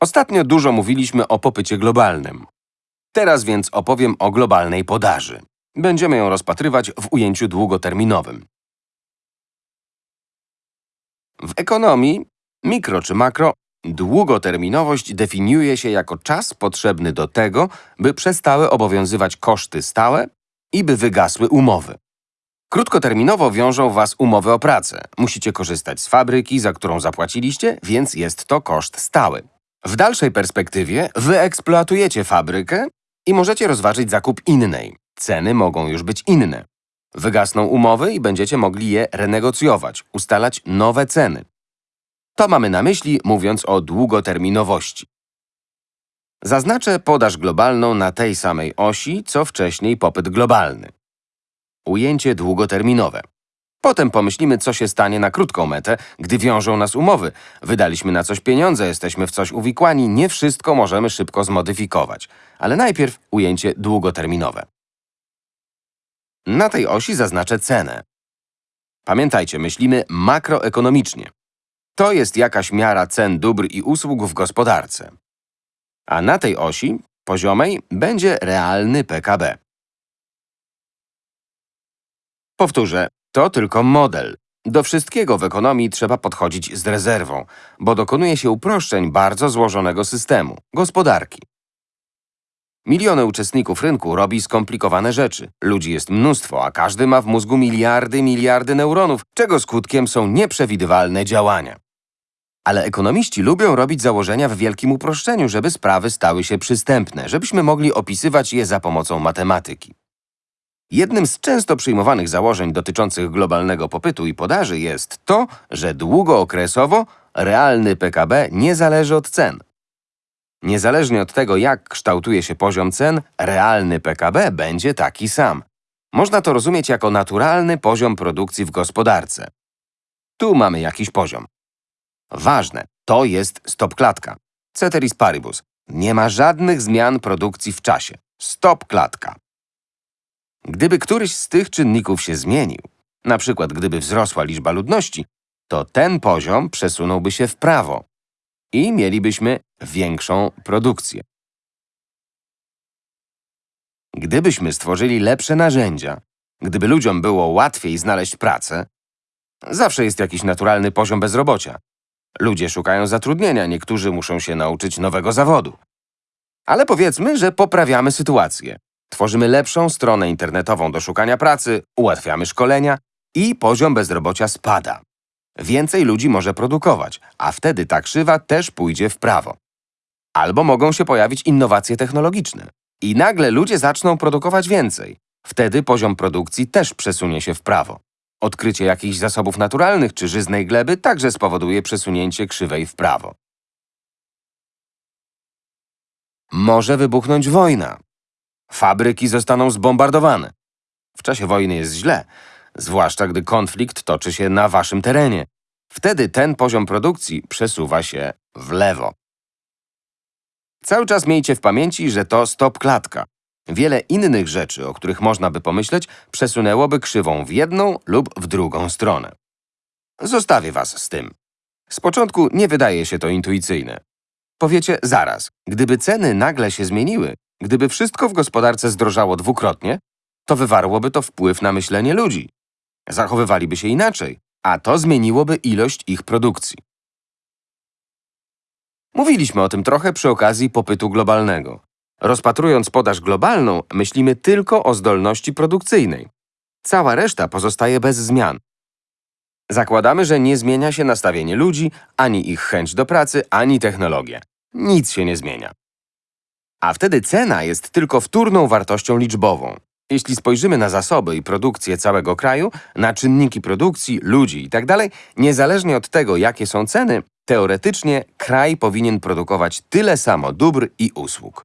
Ostatnio dużo mówiliśmy o popycie globalnym. Teraz więc opowiem o globalnej podaży. Będziemy ją rozpatrywać w ujęciu długoterminowym. W ekonomii, mikro czy makro, długoterminowość definiuje się jako czas potrzebny do tego, by przestały obowiązywać koszty stałe i by wygasły umowy. Krótkoterminowo wiążą Was umowy o pracę. Musicie korzystać z fabryki, za którą zapłaciliście, więc jest to koszt stały. W dalszej perspektywie wyeksploatujecie fabrykę i możecie rozważyć zakup innej. Ceny mogą już być inne. Wygasną umowy i będziecie mogli je renegocjować, ustalać nowe ceny. To mamy na myśli, mówiąc o długoterminowości. Zaznaczę podaż globalną na tej samej osi, co wcześniej popyt globalny. Ujęcie długoterminowe. Potem pomyślimy, co się stanie na krótką metę, gdy wiążą nas umowy. Wydaliśmy na coś pieniądze, jesteśmy w coś uwikłani, nie wszystko możemy szybko zmodyfikować. Ale najpierw ujęcie długoterminowe. Na tej osi zaznaczę cenę. Pamiętajcie, myślimy makroekonomicznie. To jest jakaś miara cen dóbr i usług w gospodarce. A na tej osi, poziomej, będzie realny PKB. Powtórzę, to tylko model. Do wszystkiego w ekonomii trzeba podchodzić z rezerwą, bo dokonuje się uproszczeń bardzo złożonego systemu – gospodarki. Miliony uczestników rynku robi skomplikowane rzeczy. Ludzi jest mnóstwo, a każdy ma w mózgu miliardy, miliardy neuronów, czego skutkiem są nieprzewidywalne działania. Ale ekonomiści lubią robić założenia w wielkim uproszczeniu, żeby sprawy stały się przystępne, żebyśmy mogli opisywać je za pomocą matematyki. Jednym z często przyjmowanych założeń dotyczących globalnego popytu i podaży jest to, że długookresowo realny PKB nie zależy od cen. Niezależnie od tego, jak kształtuje się poziom cen, realny PKB będzie taki sam. Można to rozumieć jako naturalny poziom produkcji w gospodarce. Tu mamy jakiś poziom. Ważne, to jest stopklatka. Ceteris paribus. Nie ma żadnych zmian produkcji w czasie. Stopklatka. Gdyby któryś z tych czynników się zmienił, na przykład gdyby wzrosła liczba ludności, to ten poziom przesunąłby się w prawo i mielibyśmy większą produkcję. Gdybyśmy stworzyli lepsze narzędzia, gdyby ludziom było łatwiej znaleźć pracę, zawsze jest jakiś naturalny poziom bezrobocia. Ludzie szukają zatrudnienia, niektórzy muszą się nauczyć nowego zawodu. Ale powiedzmy, że poprawiamy sytuację. Tworzymy lepszą stronę internetową do szukania pracy, ułatwiamy szkolenia i poziom bezrobocia spada. Więcej ludzi może produkować, a wtedy ta krzywa też pójdzie w prawo. Albo mogą się pojawić innowacje technologiczne. I nagle ludzie zaczną produkować więcej. Wtedy poziom produkcji też przesunie się w prawo. Odkrycie jakichś zasobów naturalnych czy żyznej gleby także spowoduje przesunięcie krzywej w prawo. Może wybuchnąć wojna. Fabryki zostaną zbombardowane. W czasie wojny jest źle, zwłaszcza gdy konflikt toczy się na waszym terenie. Wtedy ten poziom produkcji przesuwa się w lewo. Cały czas miejcie w pamięci, że to stop klatka. Wiele innych rzeczy, o których można by pomyśleć, przesunęłoby krzywą w jedną lub w drugą stronę. Zostawię was z tym. Z początku nie wydaje się to intuicyjne. Powiecie zaraz, gdyby ceny nagle się zmieniły, gdyby wszystko w gospodarce zdrożało dwukrotnie, to wywarłoby to wpływ na myślenie ludzi. Zachowywaliby się inaczej, a to zmieniłoby ilość ich produkcji. Mówiliśmy o tym trochę przy okazji popytu globalnego. Rozpatrując podaż globalną, myślimy tylko o zdolności produkcyjnej. Cała reszta pozostaje bez zmian. Zakładamy, że nie zmienia się nastawienie ludzi, ani ich chęć do pracy, ani technologia. Nic się nie zmienia. A wtedy cena jest tylko wtórną wartością liczbową. Jeśli spojrzymy na zasoby i produkcję całego kraju, na czynniki produkcji, ludzi itd., niezależnie od tego, jakie są ceny, teoretycznie kraj powinien produkować tyle samo dóbr i usług.